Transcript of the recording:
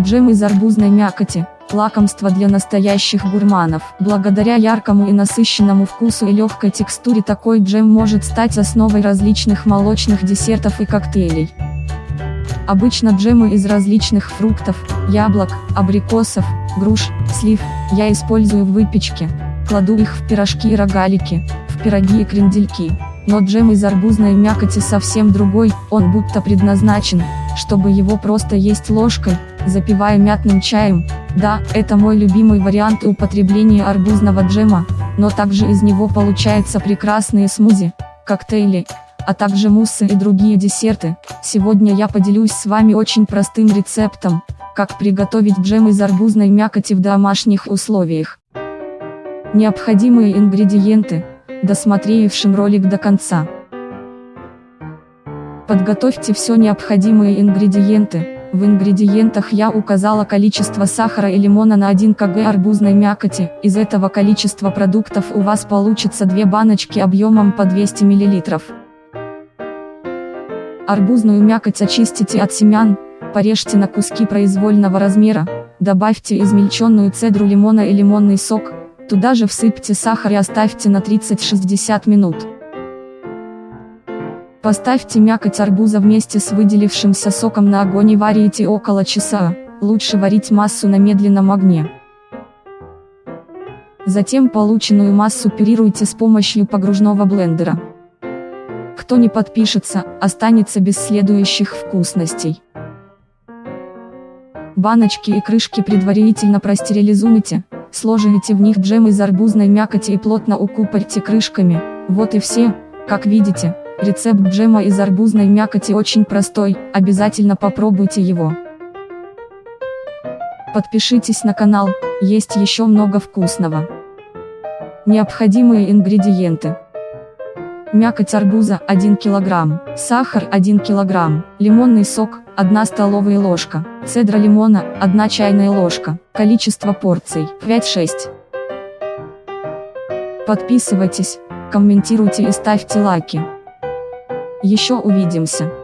Джем из арбузной мякоти – лакомство для настоящих гурманов. Благодаря яркому и насыщенному вкусу и легкой текстуре такой джем может стать основой различных молочных десертов и коктейлей. Обычно джемы из различных фруктов, яблок, абрикосов, груш, слив, я использую в выпечке, кладу их в пирожки и рогалики, в пироги и крендельки. Но джем из арбузной мякоти совсем другой, он будто предназначен, чтобы его просто есть ложкой, запивая мятным чаем. Да, это мой любимый вариант употребления арбузного джема, но также из него получаются прекрасные смузи, коктейли, а также муссы и другие десерты. Сегодня я поделюсь с вами очень простым рецептом, как приготовить джем из арбузной мякоти в домашних условиях. Необходимые ингредиенты, досмотревшим ролик до конца. Подготовьте все необходимые ингредиенты, в ингредиентах я указала количество сахара и лимона на 1 кг арбузной мякоти, из этого количества продуктов у вас получится 2 баночки объемом по 200 мл. Арбузную мякоть очистите от семян, порежьте на куски произвольного размера, добавьте измельченную цедру лимона и лимонный сок, туда же всыпьте сахар и оставьте на 30-60 минут. Поставьте мякоть арбуза вместе с выделившимся соком на огонь и варите около часа, лучше варить массу на медленном огне. Затем полученную массу пюрируйте с помощью погружного блендера. Кто не подпишется, останется без следующих вкусностей. Баночки и крышки предварительно простерилизуйте, сложите в них джем из арбузной мякоти и плотно укупорьте крышками, вот и все, как видите, Рецепт джема из арбузной мякоти очень простой, обязательно попробуйте его. Подпишитесь на канал, есть еще много вкусного. Необходимые ингредиенты. Мякоть арбуза 1 кг, сахар 1 кг, лимонный сок 1 столовая ложка, цедра лимона 1 чайная ложка, количество порций 5-6. Подписывайтесь, комментируйте и ставьте лайки. Еще увидимся.